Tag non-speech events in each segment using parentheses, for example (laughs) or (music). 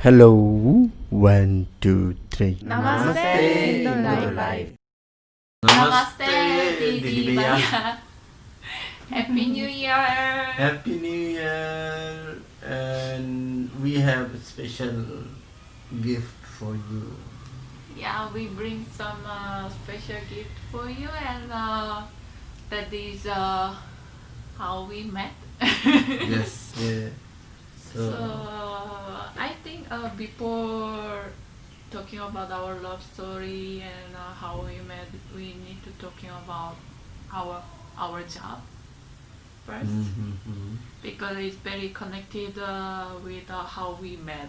Hello, one, two, three. Namaste, Indo Life. Namaste, Didi Baya. Happy New Year. Happy New Year, and we have a special gift for you. Yeah, we bring some uh, special gift for you, and uh, that is uh, how we met. (laughs) yes, yeah. So, I think uh, before talking about our love story and uh, how we met, we need to talking about our our job first Mhm. because it's very connected uh, with uh, how we met.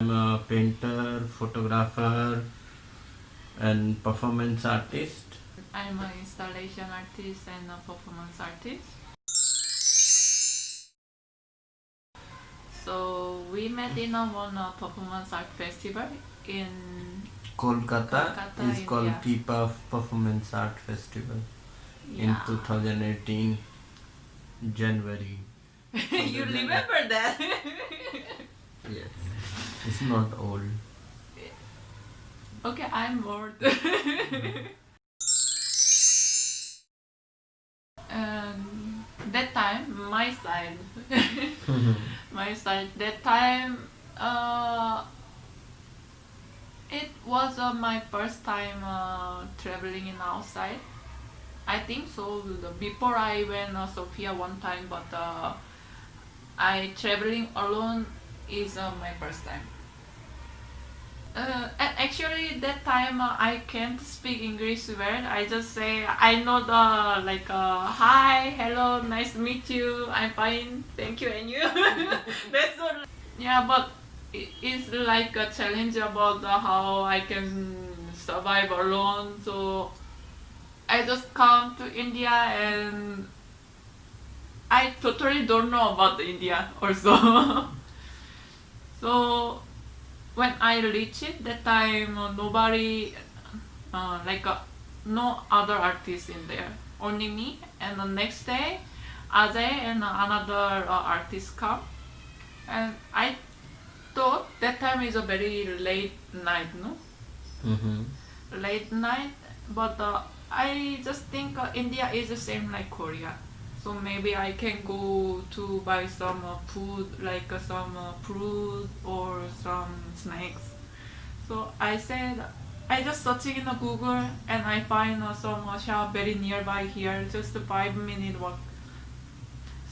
I'm a painter, photographer, and performance artist. I'm an installation artist and a performance artist. So we met in a one performance art festival in Kolkata, Kolkata, is called. P-Puff Performance Art Festival in 2018 January. (laughs) you remember that? (laughs) Yes, it's not old. okay, I'm bored. (laughs) um, that time, my side, my side. That time, uh, it was uh, my first time uh, traveling in outside. I think so. Before I went uh, Sofia one time, but uh, I traveling alone is uh, my first time. Uh, actually, that time uh, I can't speak English well. I just say I know the like uh, hi, hello, nice to meet you. I'm fine, thank you, and you. (laughs) That's all. Yeah, but it's like a challenge about how I can survive alone. So I just come to India and I totally don't know about India also. (laughs) so when I reach it, that time uh, nobody, uh, like uh, no other artist in there, only me. And the next day, Ajay and another uh, artist come, and I thought that time is a very late night, no? Mm-hmm. late night but uh, i just think uh, india is the same like korea so maybe i can go to buy some uh, food like uh, some uh, fruit or some snacks. So i said i just searching in the google and i find uh, some uh, shop very nearby here just a five minute walk.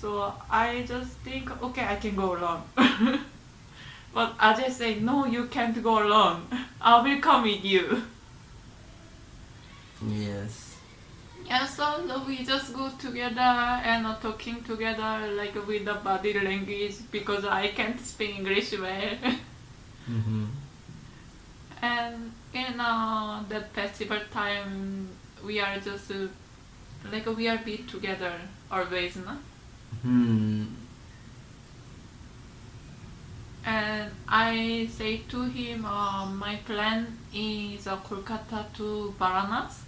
So i just think okay i can go alone (laughs) but Ajay say no you can't go alone (laughs) i will come with you Yes. Yeah, so we just go together and uh, talking together like with the body language because I can't speak English well. Mm-hmm. and in uh, that festival time, we are just uh, like we are be together always, no? Hmm. And I say to him, uh, my plan is uh, Kolkata to Varanasi Mm.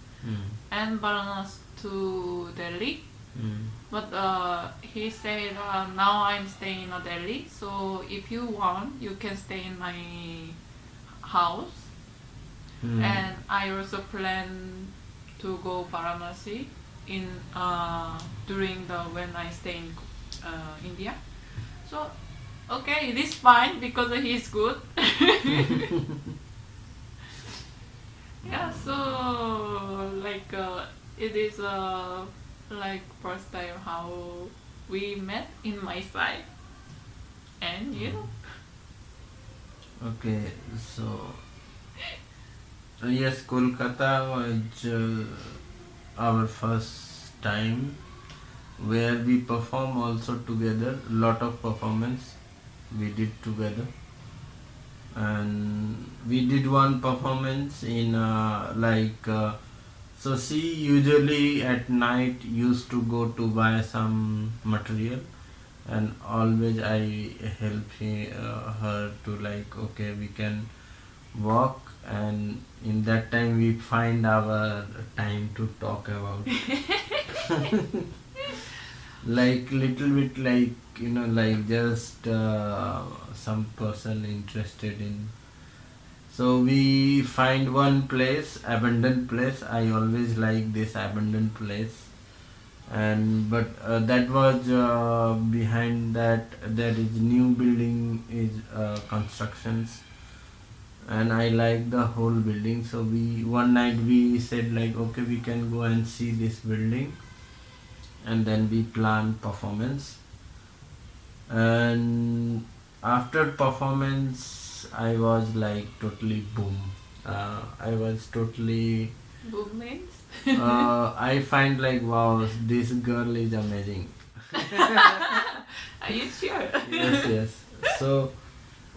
And Varanasi to Delhi. Mm. But uh, he said, uh, now I'm staying in Delhi, so if you want, you can stay in my house. Mm. And I also plan to go Varanasi in uh, during the when I stay in uh, India. So okay, it is fine because he's good. (laughs) (laughs) yeah, so like uh, it is uh, like first time how we met in my side, and you. Okay, so uh, yes, Kolkata was uh, our first time where we perform also together. Lot of performance we did together, and we did one performance in uh, like. Uh, so she usually at night used to go to buy some material and always I help he, uh, her to like okay we can walk and in that time we find our time to talk about (laughs) (laughs) like little bit like you know like just uh, some person interested in. So we find one place abandoned place. I always like this abandoned place. And but uh, that was uh, behind that there is new building is uh, constructions. And i like the whole building. So we one night we said like okay we can go and see this building and then we plan performance and after performance i was like totally boom uh, i was totally Boom means? uh, (laughs) i find like wow this girl is amazing (laughs) Are you sure? yes yes so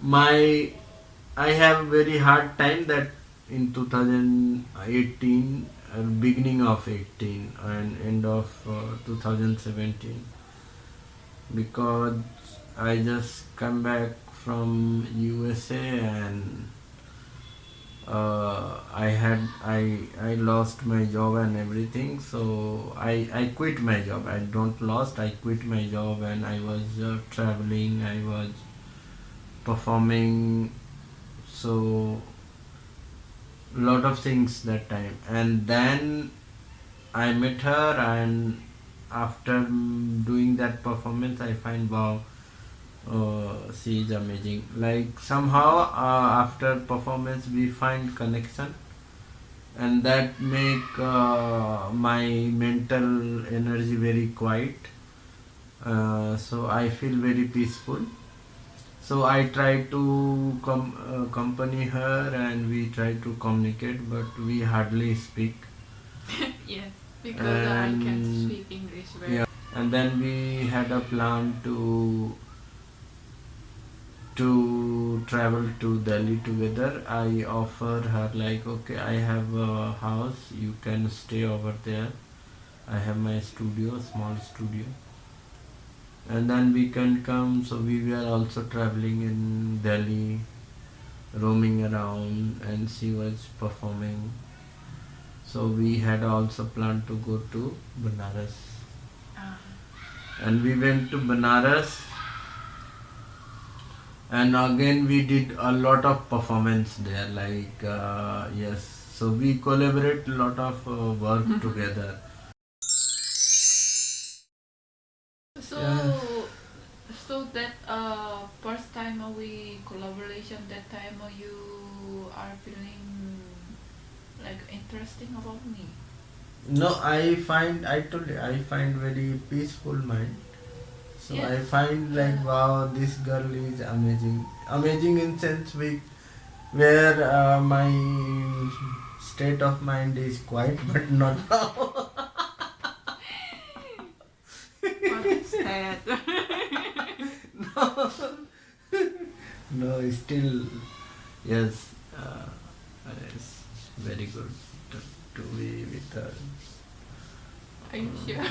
my i have very hard time that in 2018 uh, beginning of 18 and end of uh, 2017 because i just come back from usa and uh, I had I I lost my job and everything. So I I quit my job. I don't lost. I quit my job and I was uh, traveling. I was performing. So lot of things that time. And then I met her and after doing that performance I find wow uh, she is amazing. Like somehow uh, after performance we find connection. And that make uh, my mental energy very quiet. Uh, so I feel very peaceful so I try to com- uh, accompany her and we try to communicate but we hardly speak (laughs) yes, because I can And- speak English very yeah and then we had a plan to to travel to Delhi together. I offer her like, okay, I have a house, you can stay over there. I have my studio, small studio, and then we can come. So we were also traveling in Delhi, roaming around, and she was performing. So we had also planned to go to Banaras, Ah, and we went to Banaras. And again we did a lot of performance there like uh, yes. So we collaborate a lot of uh, work together interesting about me. no i find i told you i find very peaceful mind. So i find like wow this girl is amazing. Amazing in sense we where uh, my state of mind is quiet (laughs) but not now. What is (laughs) that? (laughs) no, no, still, yes, uh, it's very good to, to be with her. Are you sure?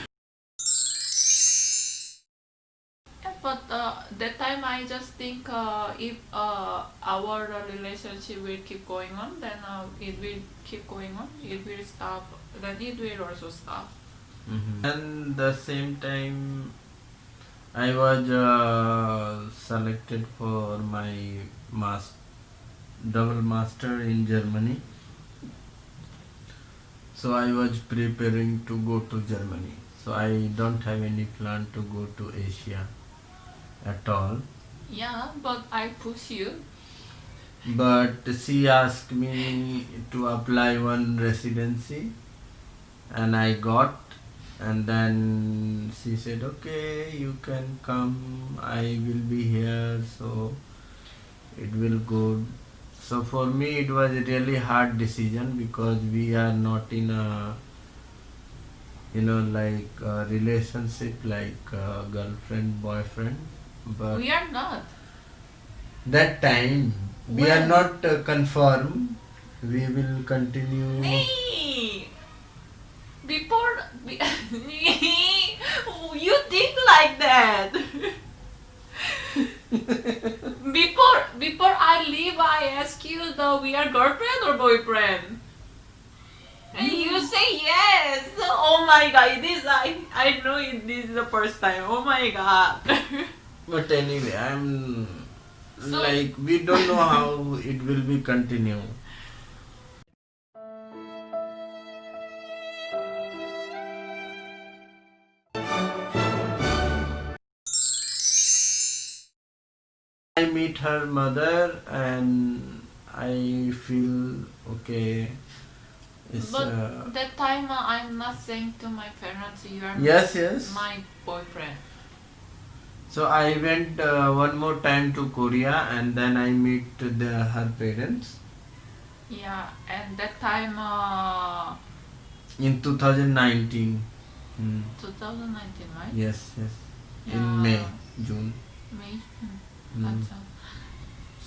Yeah, but uh, that time I just think uh, if uh, our relationship will keep going on, then uh, it will keep going on. It will stop. Then it will also stop. And the same time, I was uh, selected for my mas- double master in Germany. So I was preparing to go to Germany. So I don't have any plan to go to Asia at all. Yeah, but I push you. but she asked me to apply one residency and i got and then she said okay you can come i will be here so it will go so for me it was a really hard decision because we are not in a you know like a relationship like girlfriend boyfriend but We are not. that time we are not uh, confirmed we will continue Nee. Before, (laughs) be, you think like that. before before I leave, I ask you the we are girlfriend or boyfriend, and you mm. say yes. Oh my god, this I I know it, this is the first time. Oh my god. (laughs) But anyway, I'm So- like we don't know how it will be continue. Meet her mother and I feel okay. It's but uh, that time uh, I'm not saying to my parents you are yes, yes. my boyfriend. So I went uh, one more time to Korea and then I meet the her parents Yeah, and that time uh, in 2019. Hmm. 2019, right? Yes, yes. Yeah. In May, June. May. That's all.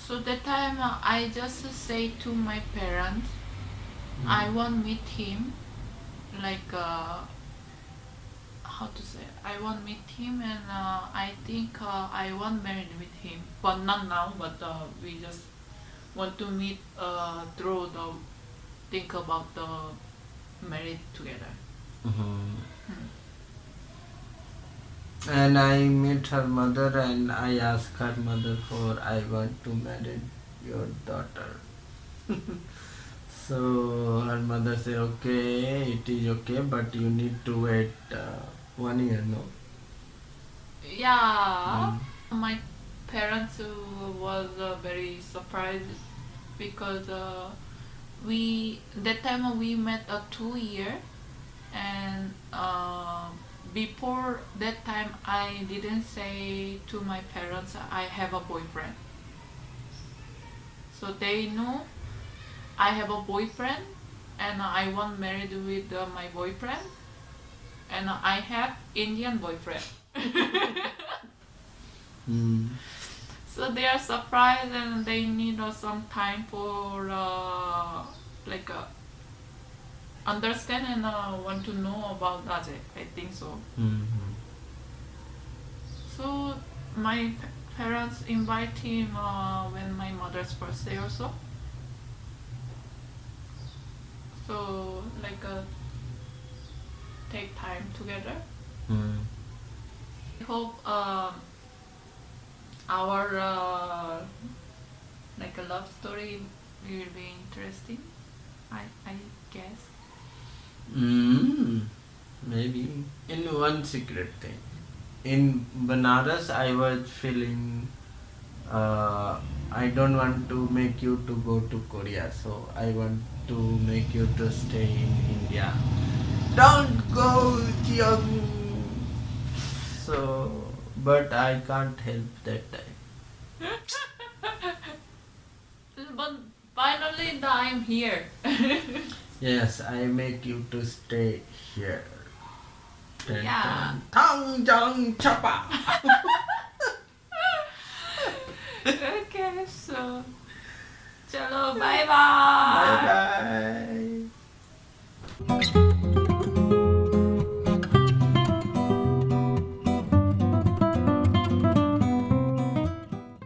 So that time uh, I just say to my parents, Hmm. I want meet him, like uh, how to say? I want meet him, and uh, I think uh, I want married with him, but not now. But uh, we just want to meet uh, through the think about the married together. Mhm. Hmm. And I met her mother and I asked her mother for I want to marry your daughter. (laughs) so her mother said okay it is okay but you need to wait uh, one year no. Yeah, Mm. my parents was uh, very surprised because uh, we that time we met a two year, and uh, before that time I didn't say to my parents I have a boyfriend. So they know I have a boyfriend, and I want married with uh, my boyfriend, and I have Indian boyfriend. Hmm. (laughs) So they are surprised and they need uh, some time for uh, like uh, understand and uh, want to know about Ajay. I think so. Mhm. So my p- parents invite him uh, when my mother's birthday or So So like uh, take time together. Hmm. I hope um, our uh, like a love story will be interesting. I I guess. Mm, maybe in one secret thing. In Banaras, I was feeling uh, I don't want to make you to go to Korea, so I want to make you to stay in India. Don't go, Jiyoung. So, but I can't help that time. (laughs) But finally, I'm here. (laughs) Yes, I make you to stay here. Dun, Yeah. dun. Tang jang chapa. (laughs) okay, so, (laughs) chalo, bye bye. Bye bye.